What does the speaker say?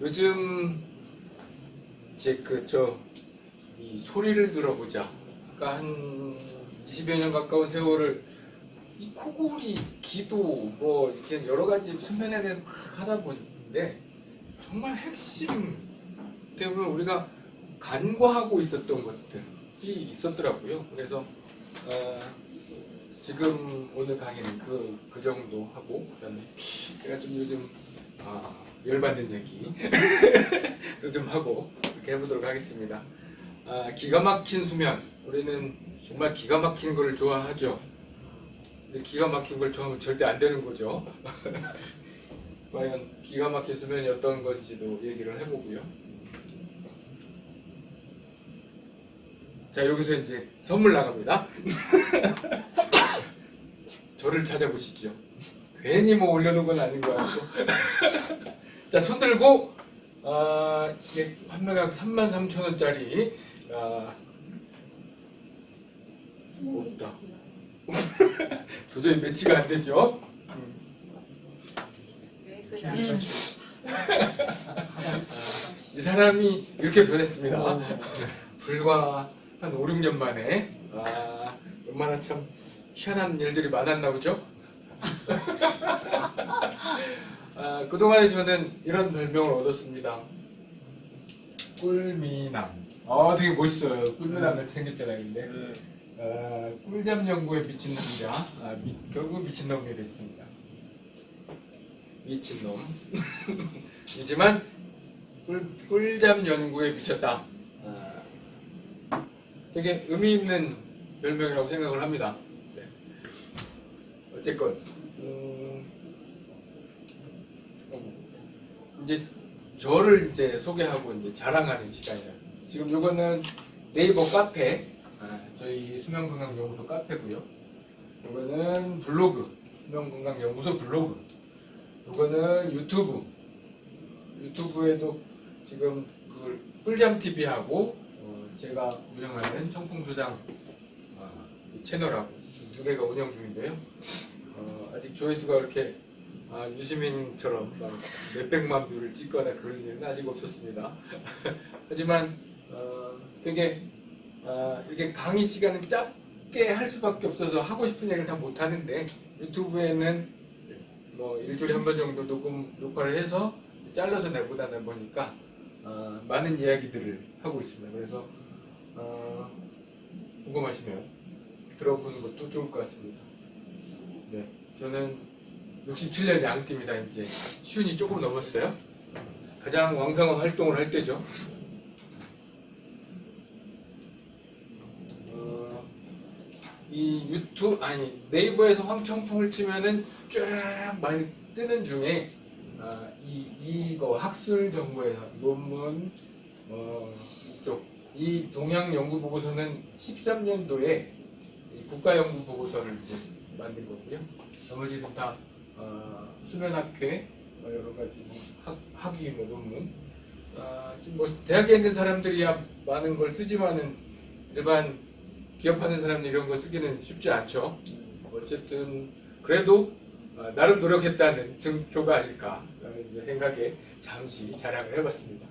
요즘 이제 그저이 소리를 들어보자. 그러니까 한 20여 년 가까운 세월을 이 코골이, 기도 뭐 이렇게 여러 가지 수면에 대해서 막 하다 보는데 정말 핵심 때문에 우리가 간과하고 있었던 것들이 있었더라고요. 그래서 어, 지금 오늘 강의는 그, 그 정도 하고 그다음에 제가 좀 요즘 아, 열받는 얘기 좀 하고 이렇게 해보도록 하겠습니다. 아, 기가 막힌 수면 우리는 정말 기가 막힌 걸 좋아하죠. 근데 기가 막힌 걸 좋아하면 절대 안 되는 거죠. 과연 기가 막힌 수면이 어떤 건지도 얘기를 해보고요. 자 여기서 이제 선물 나갑니다. 저를 찾아보시죠. 괜히 뭐 올려놓은 건 아닌 것 같고. 자, 손 들고, 아, 이게 판매가격 33,000원짜리, 아, 없다. 도저히 매치가 안 되죠? 이 사람이 이렇게 변했습니다. 불과 한 5, 6년 만에, 아, 얼마나 참 희한한 일들이 많았나 보죠? 아, 그동안에 저는 이런 별명을 얻었습니다. 꿀미남. 아, 되게 멋있어요. 꿀미남을 챙겼잖아요, 근데. 아, 꿀잠 연구에 미친 남자. 아, 미- 결국 미친 놈이 됐습니다. 미친 놈. 이지만, 꿀, 꿀잠 연구에 미쳤다. 아, 되게 의미 있는 별명이라고 생각을 합니다. 네. 어쨌건 음, 이제 저를 이제 소개하고 이제 자랑하는 시간이에요. 지금 요거는 네이버 카페, 아, 저희 수면건강연구소 카페고요. 요거는 블로그, 수면건강연구소 블로그. 요거는 유튜브. 유튜브에도 지금 그 꿀잠 TV하고 어, 제가 운영하는 청풍소장 아, 이 채널하고 두 개가 운영 중인데요. 어, 아직 조회수가 그렇게 아, 유시민처럼 막 몇백만 view를 찍거나 그럴 일은 아직 없었습니다. 하지만 어, 되게 아, 이렇게 강의 시간은 짧게 할 수밖에 없어서 하고 싶은 얘기를 다 못하는데 유튜브에는 뭐 일주일에 한 번 정도 녹음 녹화를 해서 잘라서 내보다 내보니까 어, 많은 이야기들을 하고 있습니다. 그래서 어, 궁금하시면 들어보는 것도 좋을 것 같습니다. 네, 저는 67년 양띠입니다. 이제 시운이 조금 넘었어요. 가장 왕성한 활동을 할 때죠. 어, 이 유튜브 아니 네이버에서 황청풍을 치면은 쫙 많이 뜨는 중에 아, 이 이거 학술 정보에서 논문 어, 이쪽 이 동양 연구 보고서는 13년도에 국가 연구 보고서를 만든 거고요. 나머지는 다 어, 수면학회 뭐 여러 가지 뭐 학, 학위 뭐 논문. 아, 지금 뭐 대학에 있는 사람들이야 많은 걸 쓰지만은 일반 기업하는 사람들 이런 걸 쓰기는 쉽지 않죠. 어쨌든 그래도 아, 나름 노력했다는 증표가 아닐까 라는 생각에 잠시 자랑을 해봤습니다.